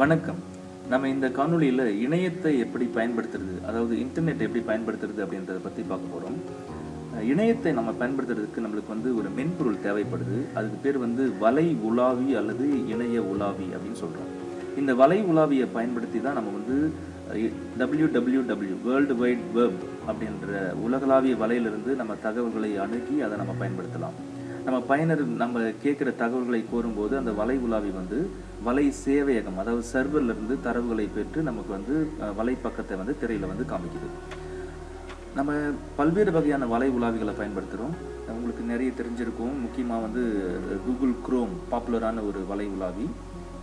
வணக்கம். நம்ம இந்த காணொளியில் இணையத்தை எப்படி பயன்படுத்துறது அதாவது இன்டர்நெட் எப்படி பயன்படுத்துறது அப்படின்றத பற்றி பார்க்க போகிறோம் இணையத்தை நம்ம பயன்படுத்துறதுக்கு நம்மளுக்கு வந்து ஒரு மென்பொருள் தேவைப்படுது. அதுக்கு பேர் வந்து வலை உலாவி அல்லது இணைய உலாவி அப்படின்னு சொல்கிறோம் இந்த வலை உலாவியை பயன்படுத்தி தான் நம்ம வந்து W W W world wide web அப்படின்ற உலகளாவிய வலையிலிருந்து நம்ம தகவல்களை அணுகி அதை நம்ம பயன்படுத்தலாம். நம்ம பயனர் நம்ம கேட்குற தகவல்களை கோரும்போது அந்த வலை உலாவி வந்து வலை சேவையகம் அதாவது சர்வர்ல இருந்து தரவுகளை பெற்று நமக்கு வந்து வலை பக்கத்தை வந்து திரையில் வந்து காமிக்குது. நம்ம பல்வேறு வகையான வலை உலாவிகளை பயன்படுத்துகிறோம் உங்களுக்கு நிறைய தெரிஞ்சிருக்கும். முக்கியமாக வந்து கூகுள் குரோம் பாப்புலரான ஒரு வலை உலாவி.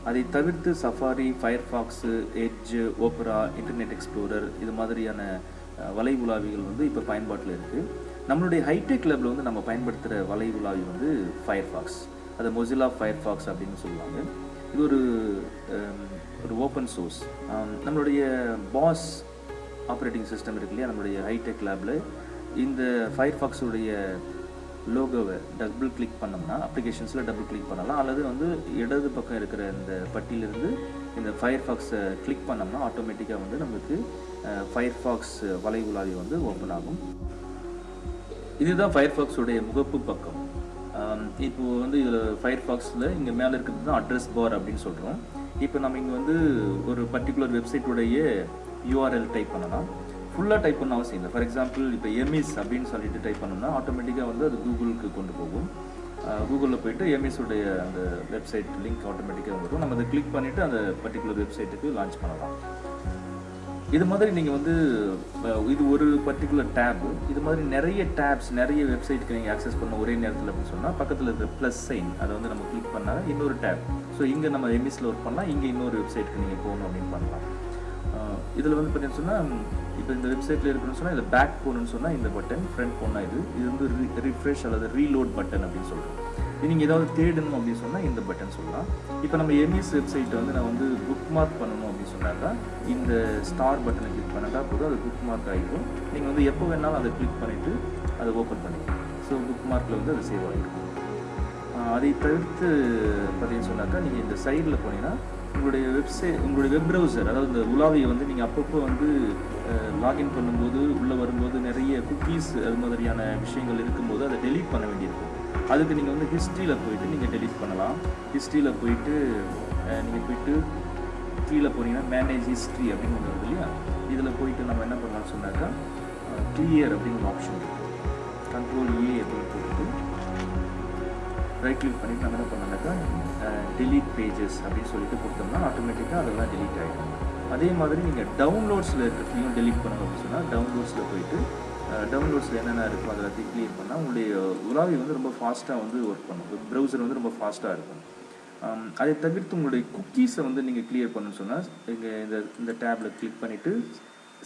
அதை தவிர்த்து Safari Firefox Edge Opera Internet Explorer இது மாதிரியான வலை உலாவிகள் வந்து இப்போ பயன்பாட்டில் இருக்குது நம்மளுடைய ஹைடெக் லேபில் வந்து நம்ம பயன்படுத்துகிற வலை உலாவி வந்து ஃபயர்ஃபாக்ஸ் அது மொசிலா ஃபயர்ஃபாக்ஸ் அப்படின்னு சொல்லுவாங்க. இது ஒரு ஒரு ஓப்பன் சோர்ஸ் நம்மளுடைய பாஸ் ஆப்ரேட்டிங் சிஸ்டம் இருக்கு இல்லையா? நம்மளுடைய ஹைடெக் லேபில் இந்த ஃபயர்ஃபாக்ஸுடைய லோகோவை டபுள் கிளிக் பண்ணோம்னா அப்ளிகேஷன்ஸில் டபுள் கிளிக் பண்ணலாம். அல்லது வந்து இடது பக்கம் இருக்கிற இந்த பட்டியிலிருந்து இந்த ஃபயர்ஃபாக்ஸை கிளிக் பண்ணோம்னா ஆட்டோமேட்டிக்காக வந்து நமக்கு ஃபயர்ஃபாக்ஸ் வலை உலாவி வந்து ஓப்பன் ஆகும். இதுதான் ஃபயர்ஃபாக்ஸுடைய முகப்பு பக்கம். இப்போ வந்து இதில் ஃபயர்ஃபாக்ஸில் இங்கே மேலே இருக்கிறது தான் அட்ரஸ் பார் அப்படின்னு சொல்கிறோம் இப்போ நம்ம இங்கே வந்து ஒரு பர்டிகுலர் வெப்சைட்டுடைய யூஆர்எல் டைப் பண்ணலாம். ஃபுல்லாக டைப் பண்ண அவசியம் இல்லை. ஃபார் எக்ஸாம்பிள் இப்போ எம்இஸ் அப்படின்னு சொல்லிட்டு டைப் பண்ணோம்னா ஆட்டோமேட்டிக்காக வந்து அது கூகுளுக்கு கொண்டு போகும். கூகுளில் போயிட்டு எம்இஸுடைய அந்த வெப்சைட் லிங்க் ஆட்டோமேட்டிக்காக வரும் நம்ம அதை கிளிக் பண்ணிவிட்டு அந்த பர்டிகுலர் வெப்சைட்டுக்கு லான்ச் பண்ணலாம். இது மாதிரி நீங்கள் வந்து இது ஒரு பர்டிகுலர் டேப் இது மாதிரி நிறைய டேப்ஸ் நிறைய வெப்சைட்க்கு நீங்கள் ஆக்சஸ் பண்ண ஒரே நேரத்தில் அப்படின்னு சொன்னால் பக்கத்தில் இருக்கிற ப்ளஸ் சைன் அதை வந்து நம்ம கிளிக் பண்ணால் இன்னொரு டேப் ஸோ இங்கே நம்ம எம்இஸில் ஒர்க் பண்ணலாம் இங்கே இன்னொரு வெப்சைட்டுக்கு நீங்கள் போகணும் அப்படின்னு பண்ணலாம். இதில் வந்து பார்த்தீங்கன்னு சொன்னால் இப்போ இந்த வெப்சைட்டில் இருக்குன்னு சொன்னால் இதில் பேக் போகணும்னு சொன்னால் இந்த பட்டன் ஃப்ரண்ட் போனால் இது. இது வந்து ரிஃப்ரெஷ் அல்லது ரீலோட் பட்டன் அப்படின்னு சொல்கிறோம் நீங்கள் ஏதாவது தேடணும் அப்படின்னு சொன்னால் இந்த பட்டன் சொல்லலாம். இப்போ நம்ம எம்இஸ் வெப்சைட்டை வந்து நான் வந்து புக் மார்க் பண்ணணும் அப்படின்னு சொன்னாக்கா இந்த ஸ்டார் பட்டனை கிளிக் பண்ணாக்கா போதும் அது புக் மார்க் ஆகிடும் நீங்கள் வந்து எப்போ வேணாலும் அதை கிளிக் பண்ணிவிட்டு அதை ஓப்பன் பண்ணிக்கலாம். ஸோ புக் மார்க்கில் வந்து அது சேவ் ஆகிருக்கும் அதை தவிர்த்து பார்த்தீங்கன்னு சொன்னாக்கா நீங்கள் இந்த சைடில் போனீங்கன்னா உங்களுடைய வெப்சைட் உங்களுடைய வெப் ப்ரௌசர் அதாவது இந்த உலாவியை வந்து நீங்கள் அப்பப்போ வந்து லாகின் பண்ணும்போது உள்ளே வரும்போது நிறைய குக்கீஸ் அது மாதிரியான விஷயங்கள் இருக்கும்போது அதை டெலீட் பண்ண வேண்டியிருக்கும். அதுக்கு நீங்கள் வந்து ஹிஸ்ட்ரியில் போயிட்டு நீங்கள் டெலீட் பண்ணலாம். ஹிஸ்ட்ரியில் போயிட்டு நீங்கள் போயிட்டு கீழே போனீங்கன்னா மேனேஜ் ஹிஸ்ட்ரி அப்படின்னு ஒன்று வருது இல்லையா? இதில் போயிட்டு நம்ம என்ன பண்ணலாம்னு சொன்னாக்கா கிளியர் அப்படின்னு ஒரு ஆப்ஷன் இருக்குது கண்ட்ரோல் ஏ அப்படின்னு போட்டு ரைட் கிளிக் பண்ணிட்டு நம்ம என்ன பண்ணோம்னாக்கா டெலீட் பேஜஸ் அப்படின்னு சொல்லிட்டு கொடுத்தோம்னா ஆட்டோமேட்டிக்காக அதெல்லாம் டெலீட் ஆகிடும் அதே மாதிரி நீங்கள் டவுன்லோட்ஸில் இருக்கிறதையும் டெலீட் பண்ணணும் அப்படின்னு சொன்னால் டவுன்லோட்ஸில் போயிட்டு டவுன்லோட்ஸில் என்னென்ன இருக்கோ அதை எல்லாத்தையும் கிளியர் பண்ணால் உங்களுடைய உலாவி வந்து ரொம்ப ஃபாஸ்ட்டாக வந்து ஒர்க் பண்ணும். ப்ரௌசர் வந்து ரொம்ப ஃபாஸ்ட்டாக இருக்கும். அதை தவிர்த்து உங்களுடைய குக்கீஸை வந்து நீங்கள் கிளியர் பண்ணணும்னு சொன்னால் இங்கே இந்த இந்த டேப்பில் கிளிக் பண்ணிவிட்டு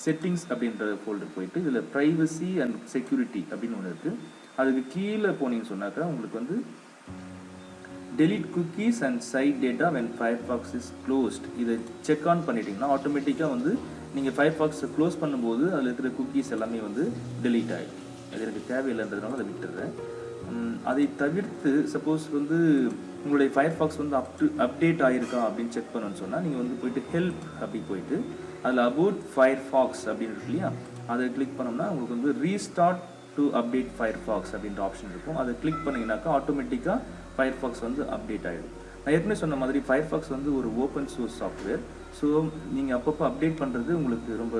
செட்டிங்ஸ் அப்படின்ற ஃபோல்டர் போயிட்டு இதில் ப்ரைவசி அண்ட் செக்யூரிட்டி அப்படின்னு ஒன்று இருக்குது அதுக்கு கீழே போனீங்கன்னு சொன்னாக்கா உங்களுக்கு வந்து delete cookies and site data when Firefox is closed இதை செக் ஆன் பண்ணிட்டீங்கன்னா ஆட்டோமேட்டிக்காக வந்து நீங்கள் ஃபயர்ஃபாக்ஸை க்ளோஸ் பண்ணும்போது அதில் இருக்கிற குக்கீஸ் எல்லாமே வந்து டெலீட் ஆகிடும் அது எனக்கு தேவையில்லைன்றதுனால அதை விட்டுடுறேன். அதை தவிர்த்து சப்போஸ் வந்து உங்களுடைய ஃபயர் ஃபாக்ஸ் வந்து அப் டு அப்டேட் ஆகிருக்கா அப்படின்னு செக் பண்ணணும்னு சொன்னால் நீங்கள் வந்து போயிட்டு ஹெல்ப் அப்படி போயிட்டு அதில் அபவுட் ஃபயர்ஃபாக்ஸ் அப்படின்னு இருக்கு இல்லையா? அதை கிளிக் பண்ணோம்னா உங்களுக்கு வந்து restart to update Firefox அப்படின்ற ஆப்ஷன் இருக்கும். அதை கிளிக் பண்ணிங்கனாக்கா ஆட்டோமேட்டிக்காக ஃபயர் ஃபாக்ஸ் வந்து அப்டேட் ஆகிடும் நான் ஏற்கனவே சொன்ன மாதிரி ஃபயர்ஃபாக்ஸ் வந்து ஒரு ஓப்பன் சோர்ஸ் சாஃப்ட்வேர் ஸோ நீங்கள் அப்பப்போ அப்டேட் பண்ணுறது உங்களுக்கு ரொம்ப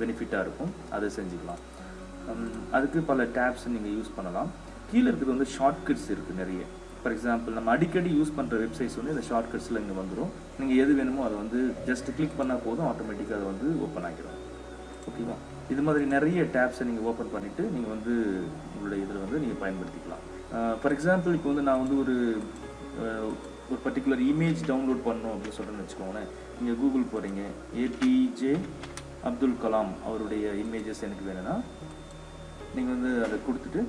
பெனிஃபிட்டாக இருக்கும். அதை செஞ்சுக்கலாம். அதுக்கு பல டேப்ஸ் நீங்கள் யூஸ் பண்ணலாம். கீழே இருக்கிறது வந்து ஷார்ட்கட்ஸ் இருக்குது நிறைய. ஃபார் எக்ஸாம்பிள் நம்ம அடிக்கடி யூஸ் பண்ணுற வெப்சைட்ஸ் வந்து இந்த ஷார்ட்கட்ஸில் இங்கே வந்துடும் நீங்கள் எது வேணுமோ அதை வந்து ஜஸ்ட் கிளிக் பண்ணால் போதும் ஆட்டோமேட்டிக்காக அதை வந்து ஓப்பன் ஆகிடும் ஓகேவா இது மாதிரி நிறைய டேப்ஸை நீங்கள் ஓப்பன் பண்ணிவிட்டு நீங்கள் வந்து உங்களுடைய இதில் வந்து நீங்கள் பயன்படுத்திக்கலாம். ஃபார் எக்ஸாம்பிள் இப்போ வந்து நான் வந்து ஒரு ஒரு பர்டிகுலர் இமேஜ் டவுன்லோட் பண்ணணும் அப்படின்னு சொல்கிறேன்னு வச்சுக்கோங்களேன். நீங்கள் கூகுள் போகிறீங்க ஏபிஜே அப்துல் கலாம் அவருடைய இமேஜஸ் எனக்கு வேணும்னா நீங்கள் வந்து அதை கொடுத்துட்டு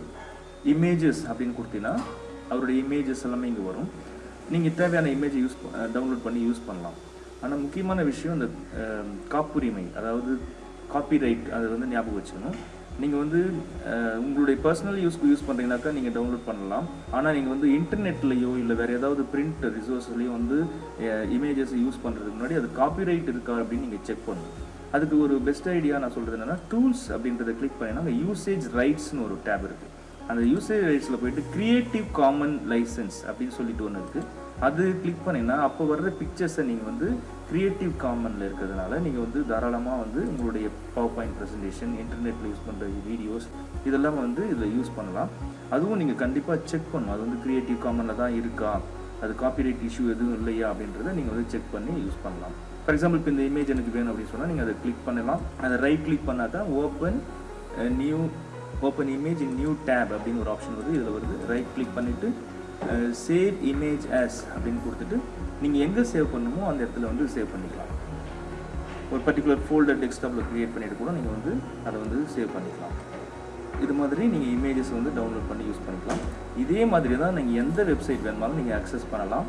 இமேஜஸ் அப்படின்னு கொடுத்தீங்கன்னா அவருடைய இமேஜஸ் எல்லாமே இங்கே வரும். நீங்கள் தேவையான இமேஜை யூஸ் டவுன்லோட் பண்ணி யூஸ் பண்ணலாம். ஆனால் முக்கியமான விஷயம் இந்த காப்புரிமை அதாவது காப்பிரைட் அதை வந்து ஞாபகம் வச்சுக்கணும். நீங்கள் வந்து உங்களுடைய பர்சனல் யூஸ்க்கு யூஸ் பண்ணுறீங்கனாக்கா நீங்கள் டவுன்லோட் பண்ணலாம். ஆனால் நீங்கள் வந்து இன்டர்நெட்லேயோ இல்லை வேறு ஏதாவது பிரிண்ட் ரிசோர்ஸ்லேயோ வந்து இமேஜஸ் யூஸ் பண்ணுறதுக்கு முன்னாடி அது காப்பிரைட் இருக்கா அப்படின்னு நீங்கள் செக் பண்ணணும். அதுக்கு ஒரு பெஸ்ட் ஐடியா நான் சொல்கிறது என்னென்னா டூல்ஸ் அப்படின்றத கிளிக் பண்ணினா அங்கே யூசேஜ் ரைட்ஸ்னு ஒரு டேப் இருக்குது அந்த யூசேஜ் ரைட்ஸில் போயிட்டு க்ரியேட்டிவ் காமன் லைசன்ஸ் அப்படின்னு சொல்லிட்டு ஒன்று இருக்குது அது கிளிக் பண்ணிங்கன்னா அப்போ வர்ற பிக்சர்ஸை நீங்கள் வந்து க்ரியேட்டிவ் காமனில் இருக்கிறதுனால நீங்கள் வந்து தாராளமாக வந்து உங்களுடைய பவர் பாயிண்ட் ப்ரெசன்டேஷன் இன்டர்நெட்டில் யூஸ் பண்ணுற வீடியோஸ் இதெல்லாம் வந்து இதில் யூஸ் பண்ணலாம். அதுவும் நீங்கள் கண்டிப்பாக செக் பண்ணணும். அது வந்து க்ரியேட்டிவ் காமனில் தான் இருக்கா? அது காப்பிரைட் இஷ்யூ எதுவும் இல்லையா? அப்படின்றத நீங்கள் வந்து செக் பண்ணி யூஸ் பண்ணலாம். ஃபார் எக்ஸாம்பிள் இப்போ இந்த இமேஜ் எனக்கு வேணும் அப்படின்னு சொன்னால் நீங்கள் அதை கிளிக் பண்ணலாம். அதை ரைட் கிளிக் பண்ணால் தான் open new open image new tab அப்படின்னு ஒரு ஆப்ஷன் வருது இதில் வருது. ரைட் கிளிக் பண்ணிவிட்டு சேவ் இமேஜ் ஆஸ் அப்படின்னு கொடுத்துட்டு நீங்கள் எங்கே சேவ் பண்ணணுமோ அந்த இடத்துல வந்து சேவ் பண்ணிக்கலாம். ஒரு பர்டிகுலர் ஃபோல்டர் டெஸ்க்டாப்பில் க்ரியேட் பண்ணிட்டு கூட நீங்கள் வந்து அதை வந்து சேவ் பண்ணிக்கலாம். இது மாதிரி நீங்கள் இமேஜஸ் வந்து டவுன்லோட் பண்ணி யூஸ் பண்ணிக்கலாம். இதே மாதிரி தான் நீங்கள் எந்த வெப்சைட் வேணுமாலும் நீங்கள் அக்சஸ் பண்ணலாம்.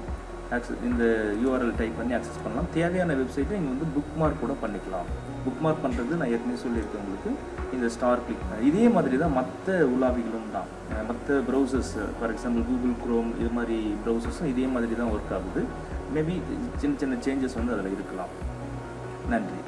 ஆக்சஸ் இந்த யூஆர்எல் டைப் பண்ணி ஆக்சஸ் பண்ணலாம். தேவையான வெப்சைட்டை நீங்கள் வந்து புக் மார்க் கூட பண்ணிக்கலாம். புக் மார்க் பண்ணுறது நான் ஏற்கனவே சொல்லியிருக்கேன் உங்களுக்கு. இந்த ஸ்டார் கிளிக் இதே மாதிரி தான் மற்ற உலாவிகளும் தான். மற்ற browsers for example Google Chrome இது மாதிரி ப்ரௌசர்ஸும் இதே மாதிரி தான் ஒர்க் ஆகுது. மேபி சின்ன சின்ன சேஞ்சஸ் வந்து அதில் இருக்கலாம். நன்றி.